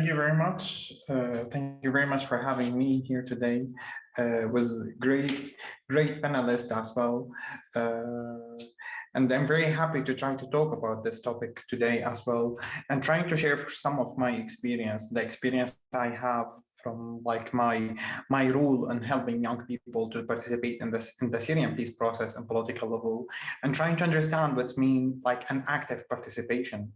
Thank you very much. Uh, thank you very much for having me here today. Uh, was great, great panelist as well. Uh, and I'm very happy to try to talk about this topic today as well and trying to share some of my experience, the experience I have from like my my role in helping young people to participate in this in the Syrian peace process and political level and trying to understand what's mean like an active participation.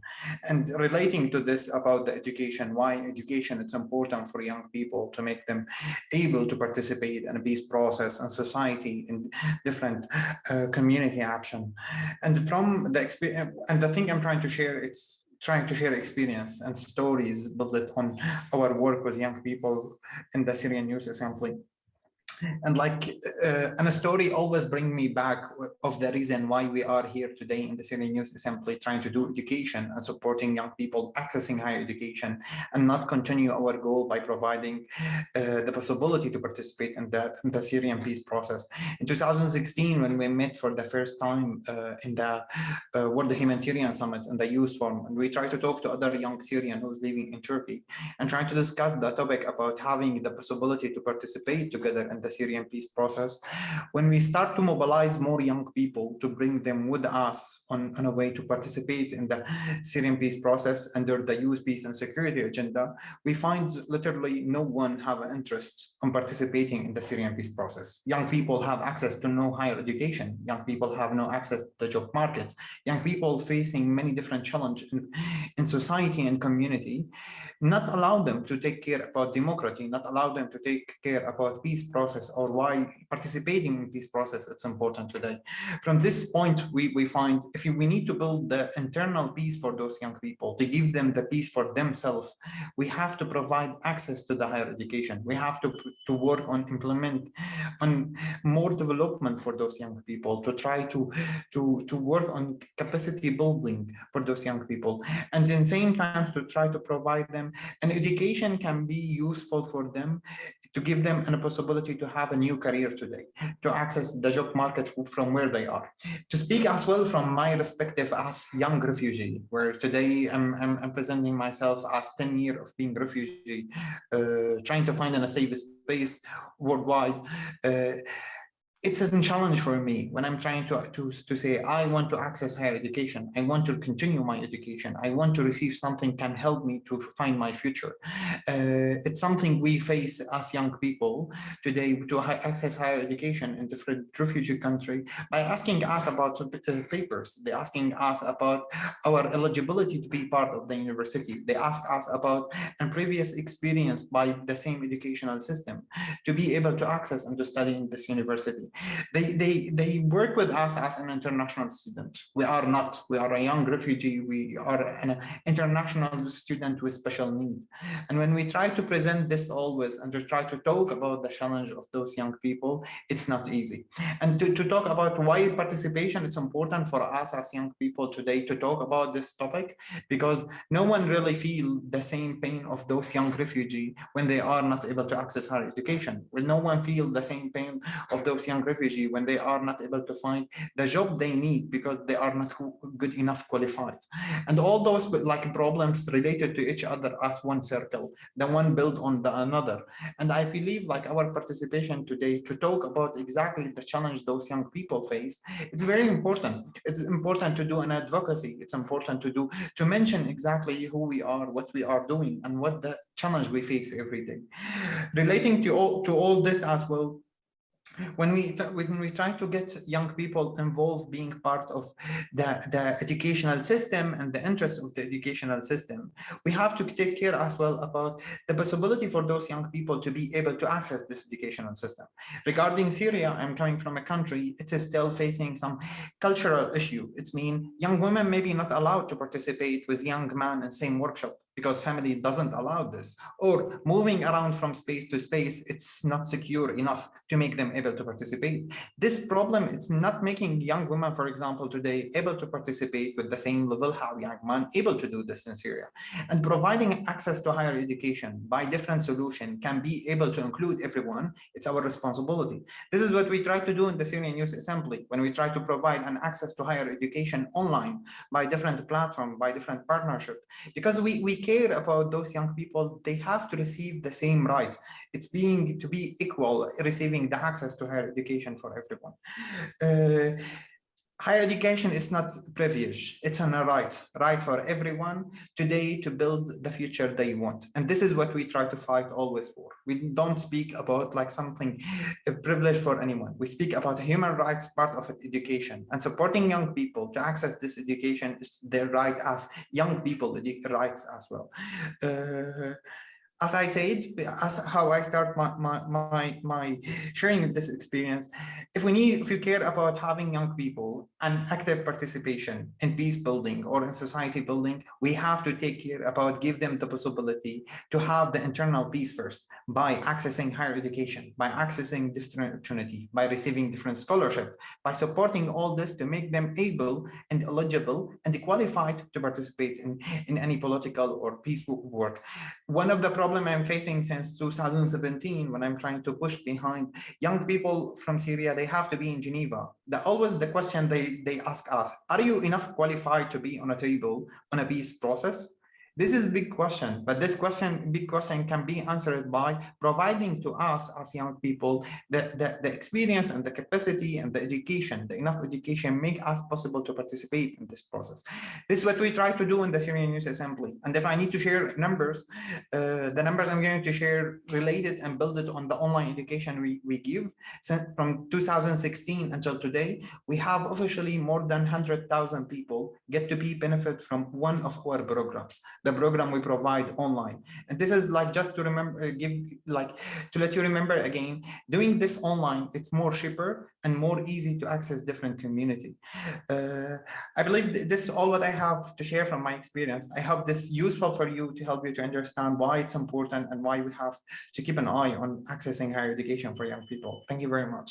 And relating to this about the education why education it's important for young people to make them able to participate in a peace process and society in different uh, community action. And from the experience and the thing I'm trying to share it's trying to share experience and stories built on our work with young people in the Syrian Youth Assembly and like uh, and a story always bring me back of the reason why we are here today in the Syrian Youth Assembly trying to do education and supporting young people accessing higher education and not continue our goal by providing uh, the possibility to participate in the, in the Syrian peace process. In 2016, when we met for the first time uh, in the uh, World Humanitarian Summit in the Youth Forum, and we tried to talk to other young Syrian who's living in Turkey and trying to discuss the topic about having the possibility to participate together in the Syrian peace process, when we start to mobilize more young people to bring them with us on, on a way to participate in the Syrian peace process under the youth peace and security agenda, we find literally no one have an interest in participating in the Syrian peace process. Young people have access to no higher education. Young people have no access to the job market. Young people facing many different challenges in, in society and community, not allow them to take care about democracy, not allow them to take care about peace process process or why participating in this process it's important today. From this point, we, we find if we need to build the internal peace for those young people, to give them the peace for themselves, we have to provide access to the higher education. We have to, to work on implement on more development for those young people, to try to, to, to work on capacity building for those young people. And in same time, to try to provide them an education can be useful for them to give them a possibility to have a new career today, to access the job market from where they are. To speak as well from my perspective as young refugee, where today I'm, I'm, I'm presenting myself as 10 years of being refugee, uh, trying to find a safe space worldwide. Uh, it's a challenge for me when I'm trying to, to, to say, I want to access higher education. I want to continue my education. I want to receive something can help me to find my future. Uh, it's something we face as young people today to access higher education in different refugee country by asking us about uh, papers. They're asking us about our eligibility to be part of the university. They ask us about a previous experience by the same educational system to be able to access and to study in this university. They, they, they work with us as an international student. We are not, we are a young refugee. We are an international student with special needs. And when we try to present this always and to try to talk about the challenge of those young people, it's not easy. And to, to talk about why participation, it's important for us as young people today to talk about this topic because no one really feel the same pain of those young refugee when they are not able to access higher education. Will no one feel the same pain of those young refugee when they are not able to find the job they need because they are not good enough qualified. And all those like problems related to each other as one circle the one built on the another. And i believe like our participation today to talk about exactly the challenge those young people face it's very important. It's important to do an advocacy. It's important to do to mention exactly who we are what we are doing and what the challenge we face every day. Relating to all to all this as well when we when we try to get young people involved being part of the the educational system and the interest of the educational system we have to take care as well about the possibility for those young people to be able to access this educational system. Regarding syria i'm coming from a country it's still facing some cultural issue. It's mean young women maybe not allowed to participate with young men in same workshop because family doesn't allow this. Or moving around from space to space it's not secure enough to make them able to participate. This problem it's not making young women for example today able to participate with the same level how young men able to do this in syria. And providing access to higher education by different solution can be able to include everyone. It's our responsibility. This is what we try to do in the syrian youth assembly when we try to provide an access to higher education online by different platform by different partnership. Because we we care about those young people, they have to receive the same right. It's being to be equal, receiving the access to higher education for everyone. Uh, higher education is not privilege it's a right right for everyone today to build the future they want. And this is what we try to fight always for. We don't speak about like something a privilege for anyone. We speak about human rights part of education. And supporting young people to access this education is their right as young people the rights as well. Uh, as I said, as how I start my, my, my, my sharing this experience, if we need, if you care about having young people and active participation in peace building or in society building, we have to take care about give them the possibility to have the internal peace first by accessing higher education, by accessing different opportunity, by receiving different scholarship, by supporting all this to make them able and eligible and qualified to participate in, in any political or peaceful work. One of the problem I'm facing since 2017 when I'm trying to push behind young people from Syria, they have to be in Geneva. The, always the question they, they ask us, are you enough qualified to be on a table on a peace process? This is a big question, but this question, big question can be answered by providing to us as young people the, the, the experience and the capacity and the education, the enough education make us possible to participate in this process. This is what we try to do in the Syrian Youth Assembly. And if I need to share numbers, uh, the numbers I'm going to share related and build it on the online education we, we give. from 2016 until today, we have officially more than 100,000 people get to be benefit from one of our programs the program we provide online. And this is like just to remember, uh, give like to let you remember again, doing this online, it's more cheaper and more easy to access different community. Uh, I believe this is all what I have to share from my experience. I hope this useful for you to help you to understand why it's important and why we have to keep an eye on accessing higher education for young people. Thank you very much.